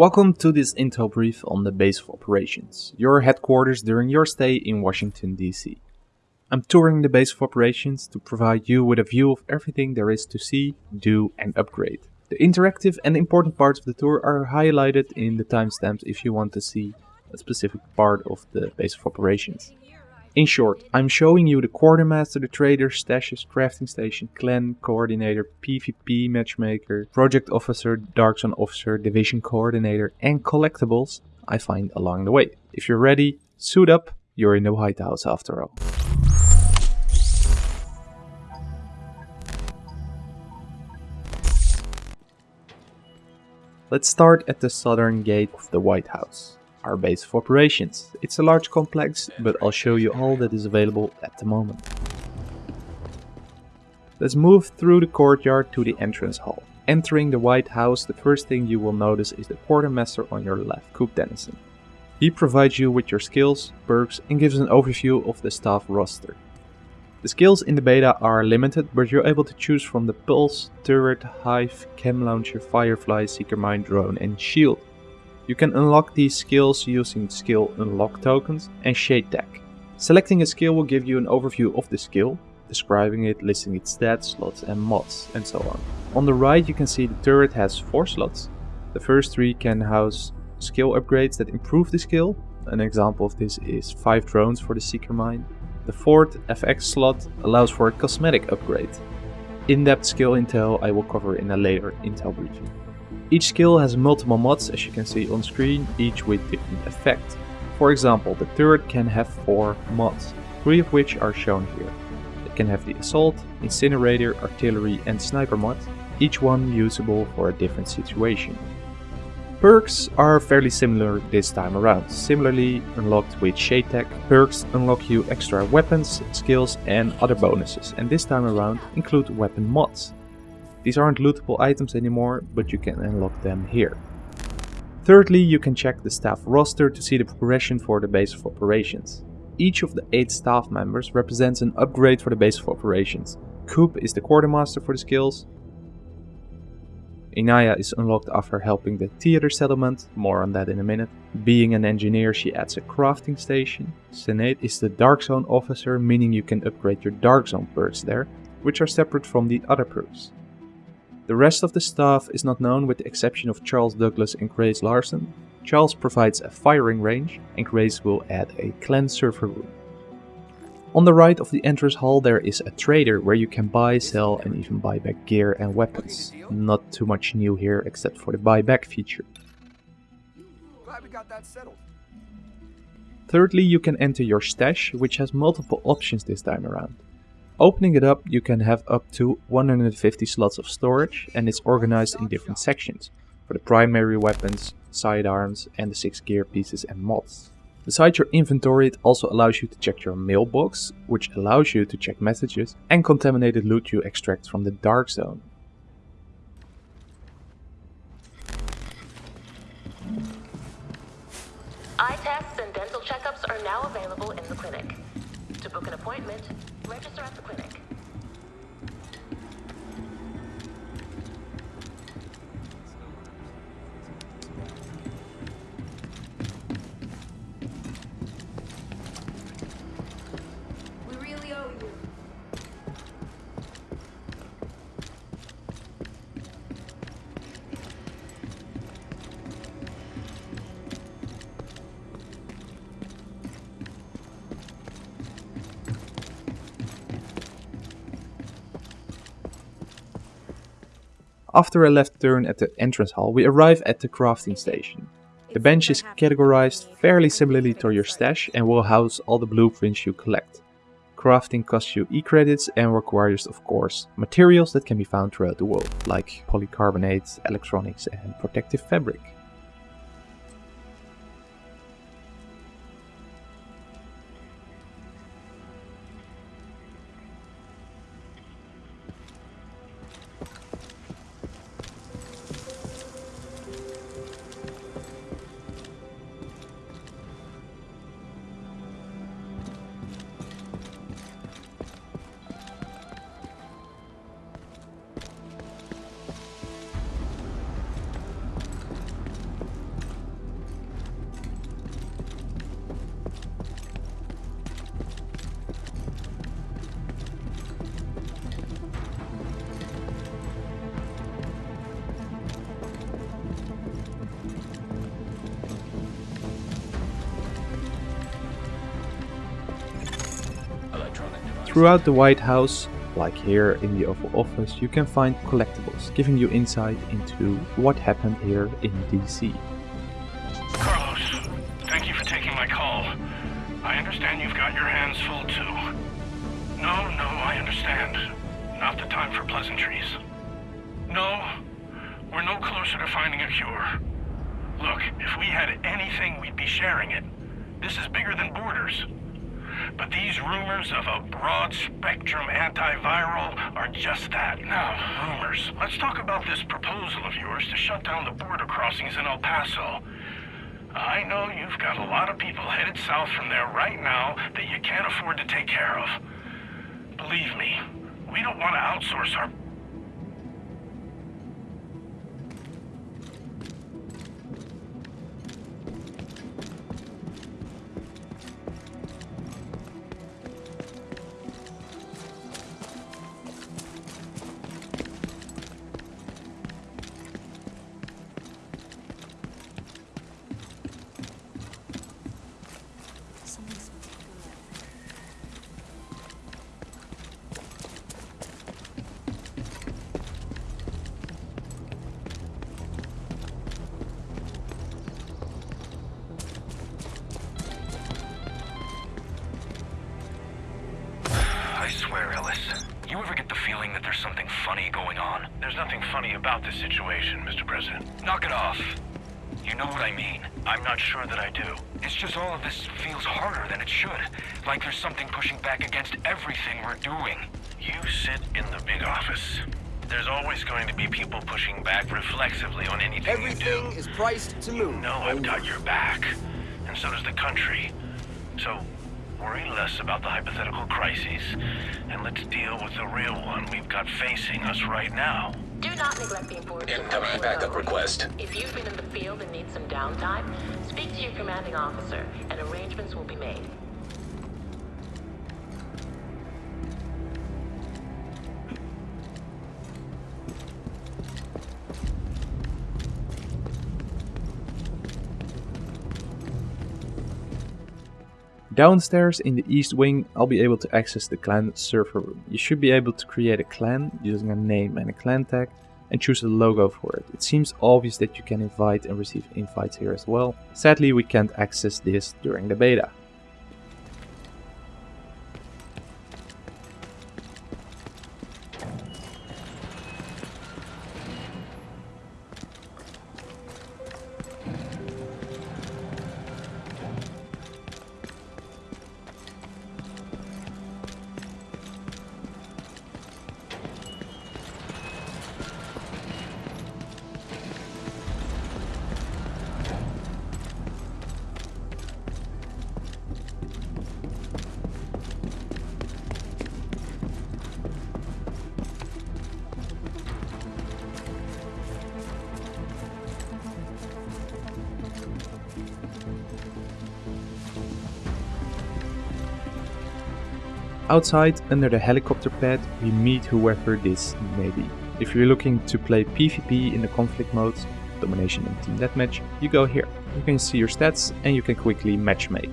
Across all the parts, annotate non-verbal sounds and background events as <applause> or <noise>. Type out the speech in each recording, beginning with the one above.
Welcome to this intel brief on the base of operations, your headquarters during your stay in Washington DC. I'm touring the base of operations to provide you with a view of everything there is to see, do and upgrade. The interactive and important parts of the tour are highlighted in the timestamps if you want to see a specific part of the base of operations. In short, I'm showing you the quartermaster, the trader, stashes, crafting station, clan, coordinator, PvP matchmaker, project officer, dark zone officer, division coordinator and collectibles I find along the way. If you're ready, suit up, you're in the White House after all. Let's start at the southern gate of the White House our base of operations. It's a large complex, but I'll show you all that is available at the moment. Let's move through the courtyard to the entrance hall. Entering the White House, the first thing you will notice is the quartermaster on your left, Coop Dennison. He provides you with your skills, perks and gives an overview of the staff roster. The skills in the beta are limited, but you're able to choose from the Pulse, Turret, Hive, Chem Launcher, Firefly, Seeker Mine, Drone and Shield. You can unlock these skills using skill unlock tokens and SHD Tech. Selecting a skill will give you an overview of the skill, describing it, listing its stats, slots and mods, and so on. On the right you can see the turret has 4 slots. The first 3 can house skill upgrades that improve the skill. An example of this is 5 drones for the Seeker Mine. The fourth FX slot allows for a cosmetic upgrade. In-depth skill intel I will cover in a later intel briefing. Each skill has multiple mods as you can see on screen, each with different effects. For example, the turret can have 4 mods, 3 of which are shown here. It can have the assault, incinerator, artillery and sniper mod, each one usable for a different situation. Perks are fairly similar this time around, similarly unlocked with SHD Tech. Perks unlock you extra weapons, skills and other bonuses and this time around include weapon mods. These aren't lootable items anymore, but you can unlock them here. Thirdly, you can check the staff roster to see the progression for the base of operations. Each of the 8 staff members represents an upgrade for the base of operations. Coop is the quartermaster for the skills. Inaya is unlocked after helping the theater settlement, more on that in a minute. Being an engineer she adds a crafting station. Senate is the dark zone officer, meaning you can upgrade your dark zone perks there, which are separate from the other perks. The rest of the staff is not known with the exception of Charles Douglas and Grace Larson. Charles provides a firing range and Grace will add a clan server room. On the right of the entrance hall there is a trader where you can buy, sell and even buy back gear and weapons. Not too much new here except for the buyback feature. Thirdly, you can enter your stash, which has multiple options this time around. Opening it up, you can have up to 150 slots of storage and it's organized in different sections for the primary weapons, sidearms and the 6 gear pieces and mods. Besides your inventory, it also allows you to check your mailbox, which allows you to check messages and contaminated loot you extract from the dark zone. Eye tests and dental checkups are now available in the clinic. To book an appointment, register at the clinic. After a left turn at the entrance hall, we arrive at the crafting station. The bench is categorized fairly similarly to your stash and will house all the blueprints you collect. Crafting costs you e-credits and requires, of course, materials that can be found throughout the world, like polycarbonate, electronics and protective fabric. Throughout the White House, like here in the Oval Office, you can find collectibles, giving you insight into what happened here in DC. Carlos, thank you for taking my call. I understand you've got your hands full too. No, no, I understand. Not the time for pleasantries. No, we're no closer to finding a cure. Look, if we had anything, we'd be sharing it. This is bigger than borders. But these rumors of a broad spectrum antiviral are just that. Now, rumors. Let's talk about this proposal of yours to shut down the border crossings in El Paso. I know you've got a lot of people headed south from there right now that you can't afford to take care of. Believe me, we don't want to outsource our swear, Ellis. You ever get the feeling that there's something funny going on? There's nothing funny about this situation, Mr. President. Knock it off. You know what I mean. I'm not sure that I do. It's just all of this feels harder than it should. Like there's something pushing back against everything we're doing. You sit in the big office. There's always going to be people pushing back reflexively on anything you do. Everything is priced to move. You know I've got your back, and so does the country. So, worry less about the hypothetical crises, and let's deal with the real one we've got facing us right now. Do not neglect the importance of Incoming helping backup request. If you've been in the field and need some downtime, speak to your commanding officer, and arrangements will be made. Downstairs in the east wing, I'll be able to access the clan server room. You should be able to create a clan using a name and a clan tag and choose a logo for it. It seems obvious that you can invite and receive invites here as well. Sadly, we can't access this during the beta. Outside, under the helicopter pad, we meet whoever this may be. If you're looking to play PvP in the conflict modes, domination and team deathmatch, you go here. You can see your stats and you can quickly matchmake.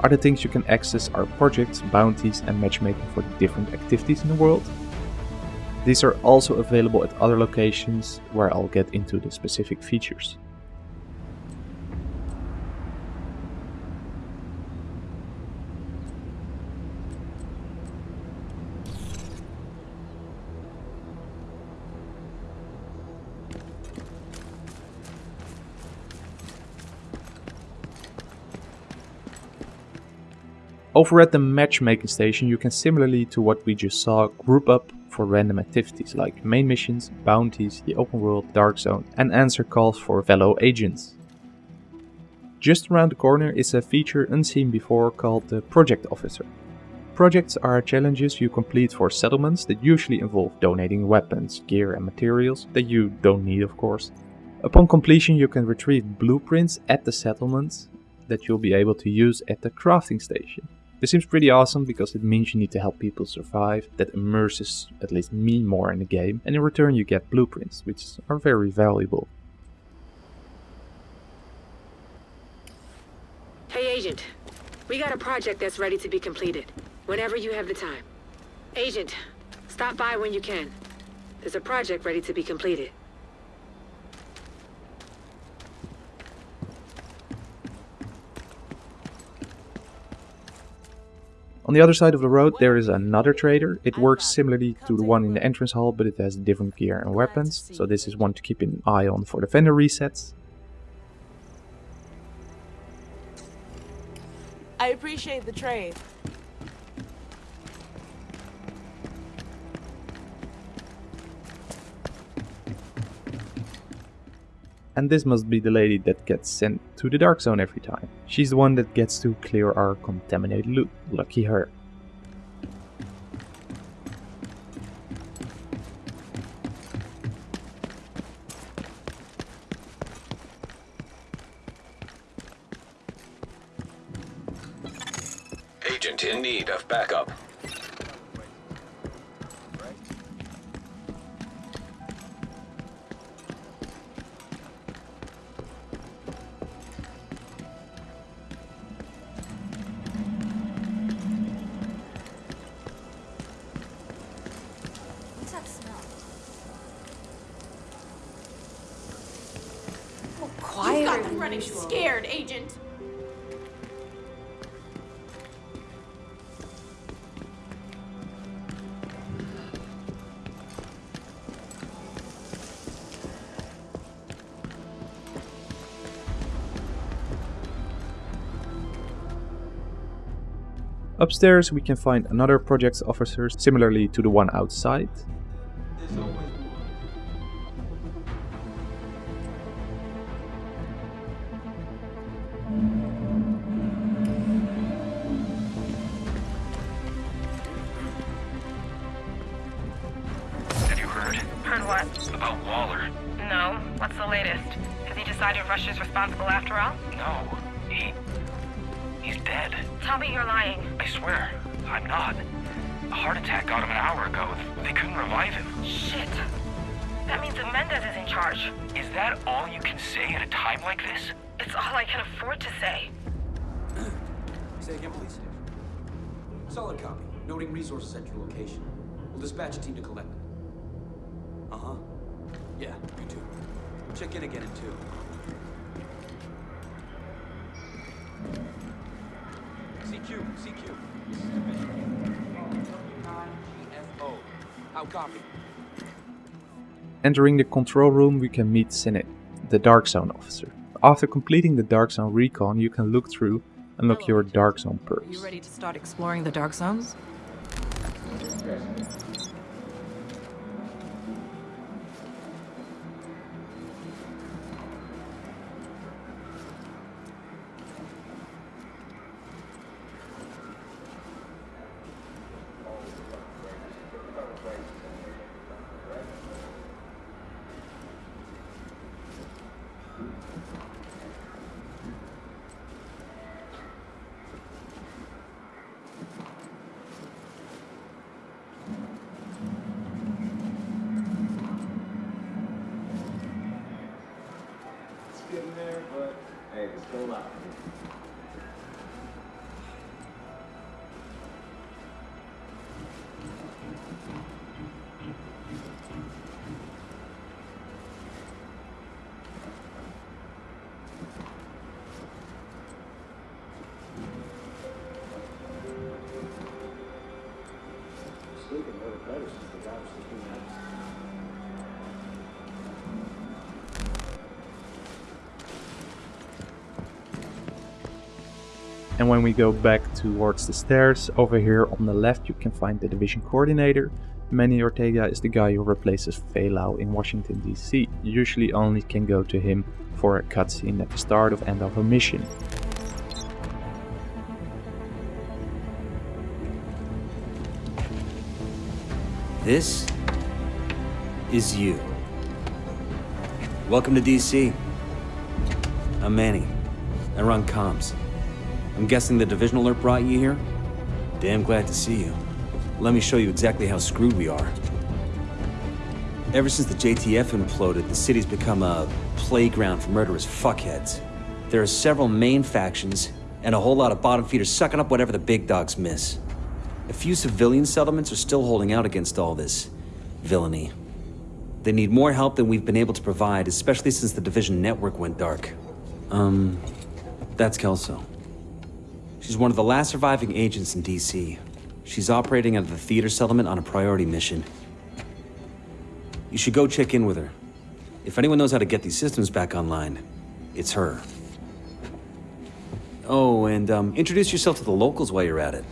Other things you can access are projects, bounties and matchmaking for different activities in the world. These are also available at other locations where I'll get into the specific features. Over at the matchmaking station you can similarly to what we just saw group up for random activities like main missions, bounties, the open world, dark zone and answer calls for fellow agents. Just around the corner is a feature unseen before called the Project Officer. Projects are challenges you complete for settlements that usually involve donating weapons, gear and materials that you don't need of course. Upon completion you can retrieve blueprints at the settlements that you'll be able to use at the crafting station. This seems pretty awesome because it means you need to help people survive, that immerses at least me more in the game, and in return you get blueprints, which are very valuable. Hey, Agent. We got a project that's ready to be completed. Whenever you have the time. Agent, stop by when you can. There's a project ready to be completed. On the other side of the road there is another trader. It works similarly to the one in the entrance hall but it has different gear and weapons. So this is one to keep an eye on for the vendor resets. I appreciate the trade. And this must be the lady that gets sent to the Dark Zone every time. She's the one that gets to clear our contaminated loot. Lucky her. Agent in need of backup. Upstairs we can find another project's officer similarly to the one outside. Have you heard Heard what? about Waller? No. What's the latest? Has he decided Russia's responsible after all? No, he. He's dead. Tell me you're lying. I swear, I'm not. A heart attack got him an hour ago. They couldn't revive him. Shit. That means that Mendez is in charge. Is that all you can say at a time like this? It's all I can afford to say. <clears throat> Say again, please. Solid copy. Noting resources at your location. We'll dispatch a team to collect them. Uh-huh. Yeah, you too. Check in again in two. CQ, CQ. This is Division. W9GFO. How copy? Entering the control room we can meet Sinet, the Dark Zone officer. After completing the Dark Zone recon you can look through and unlock your Dark Zone Are you ready to start exploring the dark zones? And when we go back towards the stairs, over here on the left you can find the division coordinator. Manny Ortega is the guy who replaces Faye in Washington DC. Usually only can go to him for a cutscene at the start of end of a mission. This is you. Welcome to DC. I'm Manny. I run comms. I'm guessing the division alert brought you here? Damn glad to see you. Let me show you exactly how screwed we are. Ever since the JTF imploded, the city's become a playground for murderous fuckheads. There are several main factions, and a whole lot of bottom feeders sucking up whatever the big dogs miss. A few civilian settlements are still holding out against all this villainy. They need more help than we've been able to provide, especially since the Division network went dark. Um, that's Kelso. She's one of the last surviving agents in D.C. She's operating out of the theater settlement on a priority mission. You should go check in with her. If anyone knows how to get these systems back online, it's her. Oh, and um, introduce yourself to the locals while you're at it.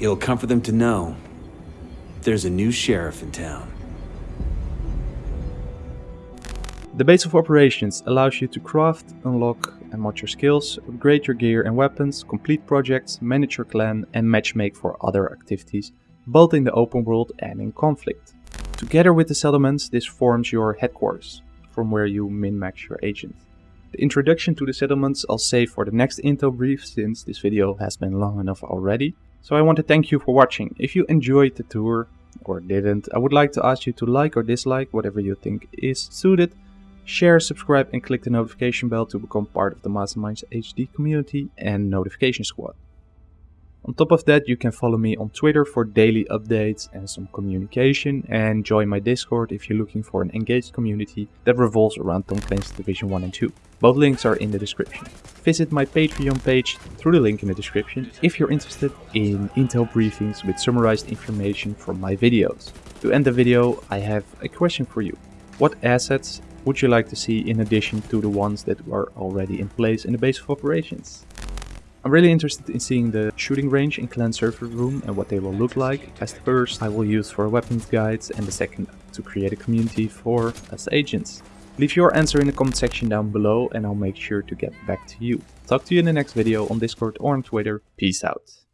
It'll comfort them to know there's a new sheriff in town. The base of operations allows you to craft, unlock and mod your skills, upgrade your gear and weapons, complete projects, manage your clan and matchmake for other activities, both in the open world and in conflict. Together with the settlements, this forms your headquarters, from where you min-max your agent. The introduction to the settlements I'll save for the next intel brief since this video has been long enough already. So I want to thank you for watching. If you enjoyed the tour, or didn't, I would like to ask you to like or dislike whatever you think is suited. Share, subscribe and click the notification bell to become part of the Masterminds HD community and notification squad. On top of that, you can follow me on Twitter for daily updates and some communication and join my Discord if you're looking for an engaged community that revolves around Tom Clancy's Division 1 and 2. Both links are in the description. Visit my Patreon page through the link in the description if you're interested in intel briefings with summarized information from my videos. To end the video, I have a question for you. What assets would you like to see in addition to the ones that are already in place in the base of operations? I'm really interested in seeing the shooting range in clan server room and what they will look like, as the first I will use for weapons guides and the second to create a community for us agents. Leave your answer in the comment section down below and I'll make sure to get back to you. Talk to you in the next video on Discord or on Twitter. Peace out.